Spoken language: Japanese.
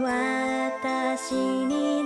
私に